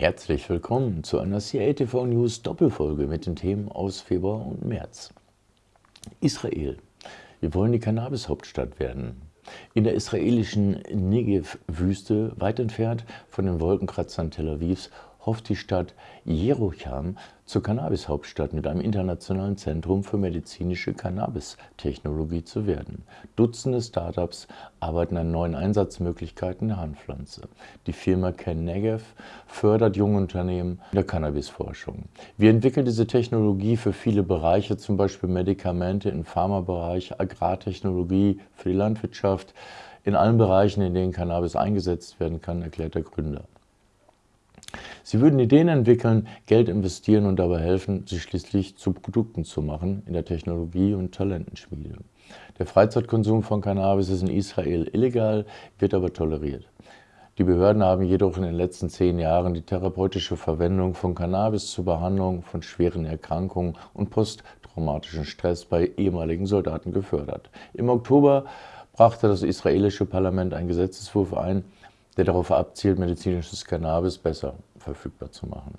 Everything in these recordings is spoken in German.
Herzlich willkommen zu einer CATV News Doppelfolge mit den Themen aus Februar und März. Israel. Wir wollen die Cannabis-Hauptstadt werden. In der israelischen Negev-Wüste, weit entfernt von den Wolkenkratzern Tel Avivs, hofft die Stadt Jerucham zur Cannabis-Hauptstadt mit einem internationalen Zentrum für medizinische Cannabis-Technologie zu werden. Dutzende Startups arbeiten an neuen Einsatzmöglichkeiten der Handpflanze. Die Firma Kennegev fördert junge Unternehmen in der Cannabisforschung. Wir entwickeln diese Technologie für viele Bereiche, zum Beispiel Medikamente im Pharmabereich, Agrartechnologie für die Landwirtschaft, in allen Bereichen, in denen Cannabis eingesetzt werden kann, erklärt der Gründer. Sie würden Ideen entwickeln, Geld investieren und dabei helfen, sie schließlich zu Produkten zu machen in der Technologie- und Talentenschmiede. Der Freizeitkonsum von Cannabis ist in Israel illegal, wird aber toleriert. Die Behörden haben jedoch in den letzten zehn Jahren die therapeutische Verwendung von Cannabis zur Behandlung von schweren Erkrankungen und posttraumatischen Stress bei ehemaligen Soldaten gefördert. Im Oktober brachte das israelische Parlament einen Gesetzeswurf ein, der darauf abzielt, medizinisches Cannabis besser verfügbar zu machen.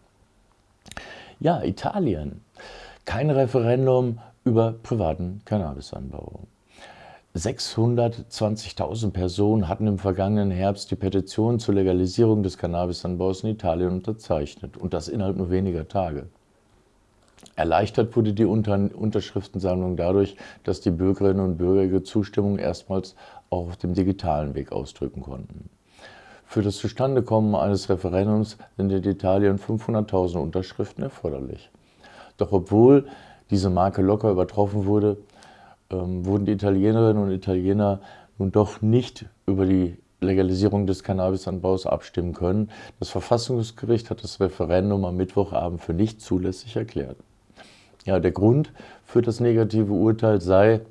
Ja, Italien. Kein Referendum über privaten Cannabisanbau. 620.000 Personen hatten im vergangenen Herbst die Petition zur Legalisierung des Cannabisanbaus in Italien unterzeichnet und das innerhalb nur weniger Tage. Erleichtert wurde die Unterschriftensammlung dadurch, dass die Bürgerinnen und Bürger ihre Zustimmung erstmals auch auf dem digitalen Weg ausdrücken konnten. Für das Zustandekommen eines Referendums sind in Italien 500.000 Unterschriften erforderlich. Doch obwohl diese Marke locker übertroffen wurde, ähm, wurden die Italienerinnen und Italiener nun doch nicht über die Legalisierung des Cannabisanbaus abstimmen können. Das Verfassungsgericht hat das Referendum am Mittwochabend für nicht zulässig erklärt. Ja, der Grund für das negative Urteil sei,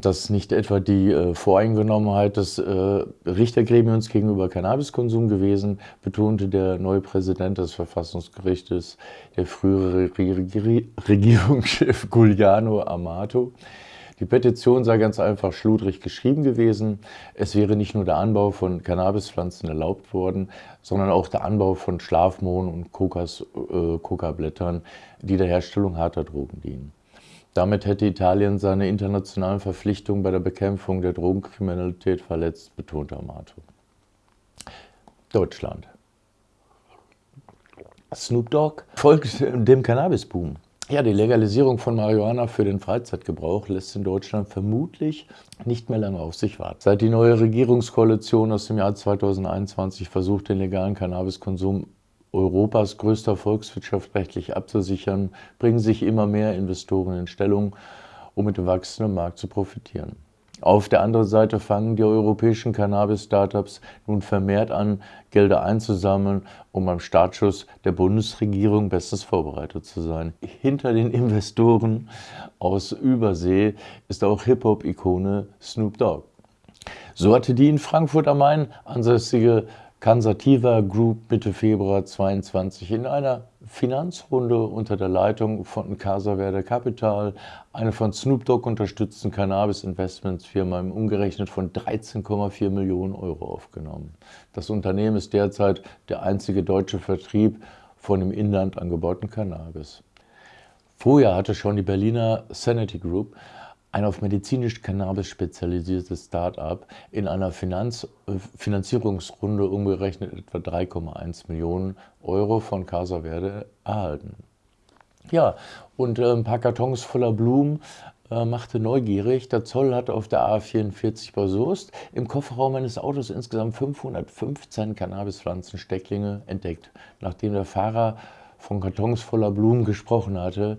dass nicht etwa die äh, Voreingenommenheit des äh, Richtergremiums gegenüber Cannabiskonsum gewesen, betonte der neue Präsident des Verfassungsgerichtes, der frühere Regierungschef Giuliano Amato. Die Petition sei ganz einfach schludrig geschrieben gewesen. Es wäre nicht nur der Anbau von Cannabispflanzen erlaubt worden, sondern auch der Anbau von Schlafmohn und äh, Coca-Blättern, die der Herstellung harter Drogen dienen. Damit hätte Italien seine internationalen Verpflichtungen bei der Bekämpfung der Drogenkriminalität verletzt, betonte Amato. Deutschland. Snoop Dogg folgt dem Cannabisboom. Ja, die Legalisierung von Marihuana für den Freizeitgebrauch lässt in Deutschland vermutlich nicht mehr lange auf sich warten. Seit die neue Regierungskoalition aus dem Jahr 2021 versucht, den legalen Cannabiskonsum Europas größter Volkswirtschaft rechtlich abzusichern, bringen sich immer mehr Investoren in Stellung, um mit dem wachsenden Markt zu profitieren. Auf der anderen Seite fangen die europäischen Cannabis-Startups nun vermehrt an, Gelder einzusammeln, um beim Startschuss der Bundesregierung bestens vorbereitet zu sein. Hinter den Investoren aus Übersee ist auch Hip-Hop-Ikone Snoop Dogg. So hatte die in Frankfurt am Main ansässige Cansativa Group Mitte Februar 22 in einer Finanzrunde unter der Leitung von Casa Verde Capital, eine von Snoop Dogg unterstützten Cannabis-Investmentsfirma im umgerechnet von 13,4 Millionen Euro aufgenommen. Das Unternehmen ist derzeit der einzige deutsche Vertrieb von im Inland angebauten Cannabis. Vorher hatte schon die Berliner Sanity Group ein auf medizinisch Cannabis spezialisiertes Start-up in einer Finanz äh, Finanzierungsrunde umgerechnet etwa 3,1 Millionen Euro von Casa Verde erhalten. Ja, und äh, ein paar Kartons voller Blumen äh, machte neugierig. Der Zoll hat auf der A44 bei Soest im Kofferraum eines Autos insgesamt 515 Cannabispflanzenstecklinge entdeckt. Nachdem der Fahrer von Kartons voller Blumen gesprochen hatte,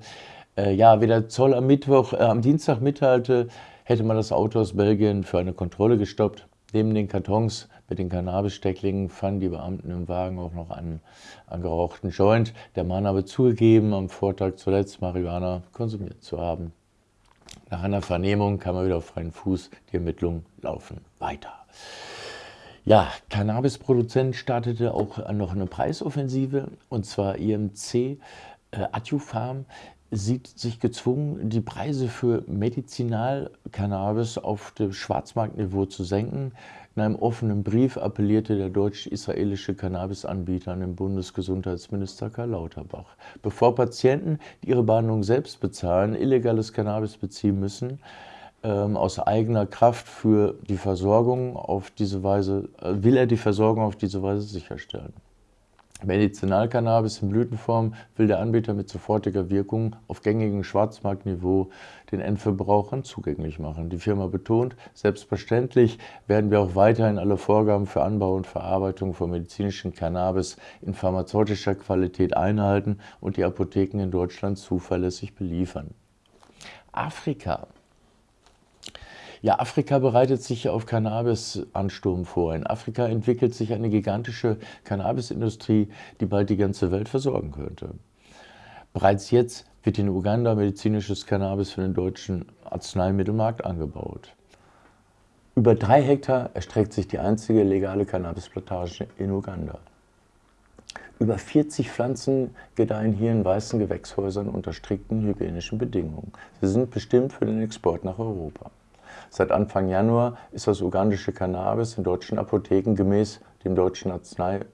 äh, ja, wie der Zoll am Mittwoch, äh, am Dienstag mitteilte, hätte man das Auto aus Belgien für eine Kontrolle gestoppt. Neben den Kartons mit den Cannabisstecklingen fanden die Beamten im Wagen auch noch einen angerauchten Joint. Der Mann habe zugegeben, am Vortag zuletzt Marihuana konsumiert zu haben. Nach einer Vernehmung kam er wieder auf freien Fuß. Die Ermittlungen laufen weiter. Ja, Cannabisproduzent startete auch noch eine Preisoffensive und zwar IMC äh, Adjufarm sieht sich gezwungen, die Preise für Medizinalcannabis auf dem Schwarzmarktniveau zu senken. In einem offenen Brief appellierte der deutsch-israelische Cannabisanbieter an den Bundesgesundheitsminister Karl Lauterbach. Bevor Patienten, die ihre Behandlung selbst bezahlen, illegales Cannabis beziehen müssen, ähm, aus eigener Kraft für die Versorgung auf diese Weise, äh, will er die Versorgung auf diese Weise sicherstellen. Medizinalcannabis in Blütenform will der Anbieter mit sofortiger Wirkung auf gängigem Schwarzmarktniveau den Endverbrauchern zugänglich machen. Die Firma betont, selbstverständlich werden wir auch weiterhin alle Vorgaben für Anbau und Verarbeitung von medizinischem Cannabis in pharmazeutischer Qualität einhalten und die Apotheken in Deutschland zuverlässig beliefern. Afrika ja, Afrika bereitet sich auf Cannabis-Ansturm vor. In Afrika entwickelt sich eine gigantische Cannabisindustrie, die bald die ganze Welt versorgen könnte. Bereits jetzt wird in Uganda medizinisches Cannabis für den deutschen Arzneimittelmarkt angebaut. Über drei Hektar erstreckt sich die einzige legale Cannabisplantage in Uganda. Über 40 Pflanzen gedeihen hier in weißen Gewächshäusern unter strikten hygienischen Bedingungen. Sie sind bestimmt für den Export nach Europa. Seit Anfang Januar ist das ugandische Cannabis in deutschen Apotheken gemäß dem deutschen Arzneibuch,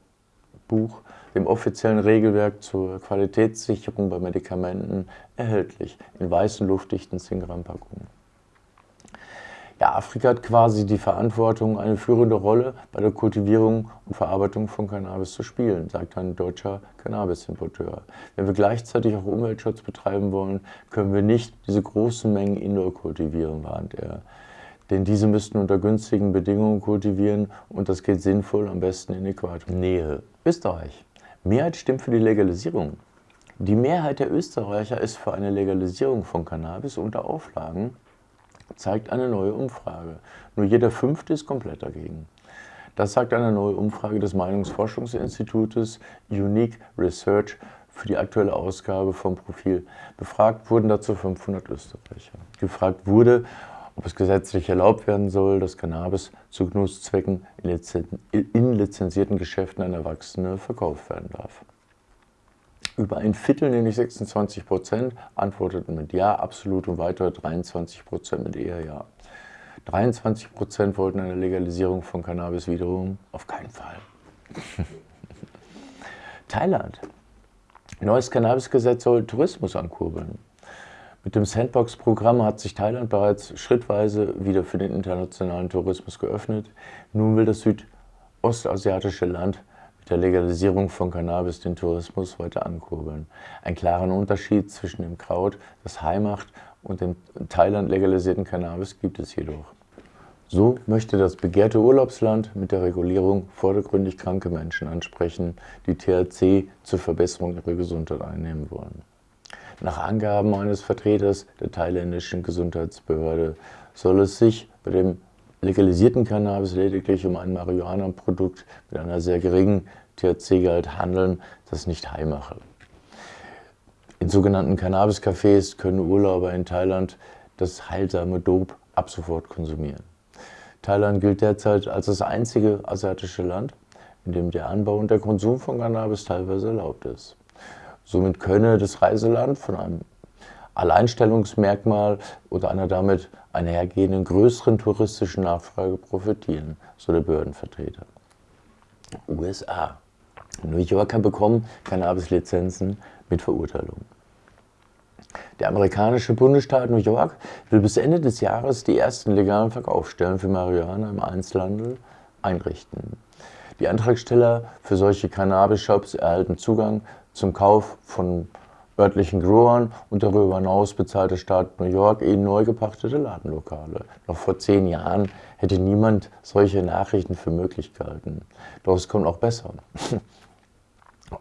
dem offiziellen Regelwerk zur Qualitätssicherung bei Medikamenten, erhältlich in weißen, luftdichten 10-Gramm-Packungen. Ja, Afrika hat quasi die Verantwortung, eine führende Rolle bei der Kultivierung und Verarbeitung von Cannabis zu spielen, sagt ein deutscher Cannabis-Importeur. Wenn wir gleichzeitig auch Umweltschutz betreiben wollen, können wir nicht diese großen Mengen indoor kultivieren, warnt er denn diese müssten unter günstigen Bedingungen kultivieren und das geht sinnvoll am besten in Äquatornähe. Österreich. Mehrheit stimmt für die Legalisierung. Die Mehrheit der Österreicher ist für eine Legalisierung von Cannabis unter Auflagen, zeigt eine neue Umfrage. Nur jeder Fünfte ist komplett dagegen. Das sagt eine neue Umfrage des Meinungsforschungsinstitutes Unique Research für die aktuelle Ausgabe vom Profil. Befragt wurden dazu 500 Österreicher. Gefragt wurde, ob es gesetzlich erlaubt werden soll, dass Cannabis zu Genusszwecken in lizenzierten Geschäften an Erwachsene verkauft werden darf. Über ein Viertel, nämlich 26 Prozent, antworteten mit Ja absolut und weitere 23 Prozent mit eher Ja. 23 Prozent wollten eine Legalisierung von Cannabis wiederum auf keinen Fall. Thailand. Neues Cannabisgesetz soll Tourismus ankurbeln. Mit dem Sandbox-Programm hat sich Thailand bereits schrittweise wieder für den internationalen Tourismus geöffnet. Nun will das südostasiatische Land mit der Legalisierung von Cannabis den Tourismus weiter ankurbeln. Einen klaren Unterschied zwischen dem Kraut, das Hai macht, und dem Thailand legalisierten Cannabis gibt es jedoch. So möchte das begehrte Urlaubsland mit der Regulierung vordergründig kranke Menschen ansprechen, die THC zur Verbesserung ihrer Gesundheit einnehmen wollen. Nach Angaben eines Vertreters der thailändischen Gesundheitsbehörde soll es sich bei dem legalisierten Cannabis lediglich um ein Marihuana-Produkt mit einer sehr geringen THC-Gehalt handeln, das nicht high mache. In sogenannten Cannabis-Cafés können Urlauber in Thailand das heilsame Dope ab sofort konsumieren. Thailand gilt derzeit als das einzige asiatische Land, in dem der Anbau und der Konsum von Cannabis teilweise erlaubt ist. Somit könne das Reiseland von einem Alleinstellungsmerkmal oder einer damit einhergehenden größeren touristischen Nachfrage profitieren, so der Behördenvertreter. USA. New Yorker bekommen Cannabis-Lizenzen mit Verurteilung. Der amerikanische Bundesstaat New York will bis Ende des Jahres die ersten legalen Verkaufsstellen für Marihuana im Einzelhandel einrichten. Die Antragsteller für solche Cannabis-Shops erhalten Zugang zum Kauf von örtlichen Growern und darüber hinaus bezahlt der Staat New York eben neu gepachtete Ladenlokale. Noch vor zehn Jahren hätte niemand solche Nachrichten für möglich gehalten. Doch es kommt auch besser.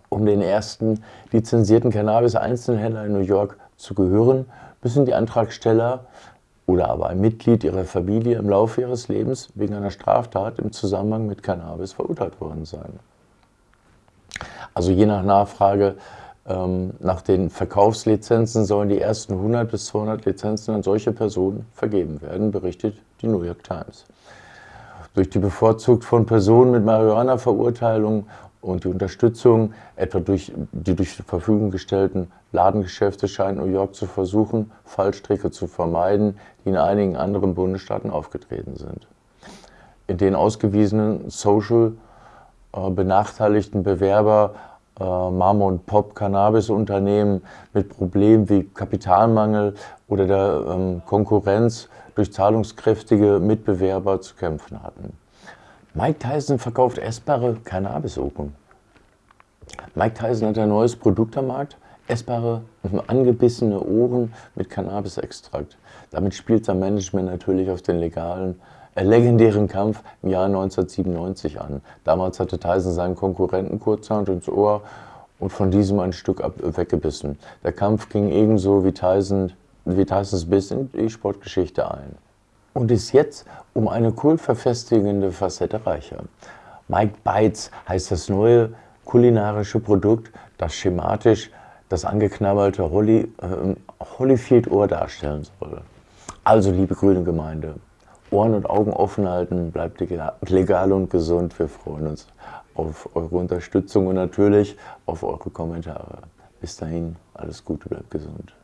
Um den ersten lizenzierten Cannabis-Einzelhändler in New York zu gehören, müssen die Antragsteller oder aber ein Mitglied ihrer Familie im Laufe ihres Lebens wegen einer Straftat im Zusammenhang mit Cannabis verurteilt worden sein. Also je nach Nachfrage ähm, nach den Verkaufslizenzen sollen die ersten 100 bis 200 Lizenzen an solche Personen vergeben werden, berichtet die New York Times. Durch die bevorzugt von Personen mit Marihuana-Verurteilung Und die Unterstützung, etwa durch die durch zur Verfügung gestellten Ladengeschäfte, scheint New York zu versuchen, Fallstricke zu vermeiden, die in einigen anderen Bundesstaaten aufgetreten sind. In den ausgewiesenen social benachteiligten Bewerber äh, Mama und Pop Cannabis-Unternehmen mit Problemen wie Kapitalmangel oder der ähm, Konkurrenz durch zahlungskräftige Mitbewerber zu kämpfen hatten. Mike Tyson verkauft essbare Cannabis-Open. Mike Tyson hat ein neues Produkt am Markt, essbare, angebissene Ohren mit Cannabis-Extrakt. Damit spielt sein Management natürlich auf den legalen, äh, legendären Kampf im Jahr 1997 an. Damals hatte Tyson seinen Konkurrenten kurzerhand ins Ohr und von diesem ein Stück ab, weggebissen. Der Kampf ging ebenso wie, Tyson, wie Tysons Biss in die Sportgeschichte ein und ist jetzt um eine kultverfestigende Facette reicher. Mike Bites heißt das neue kulinarische Produkt, das schematisch das angeknabbelte Holly, äh, Holyfield-Ohr darstellen soll. Also, liebe grüne Gemeinde, Ohren und Augen offen halten, bleibt legal und gesund. Wir freuen uns auf eure Unterstützung und natürlich auf eure Kommentare. Bis dahin, alles Gute, bleibt gesund.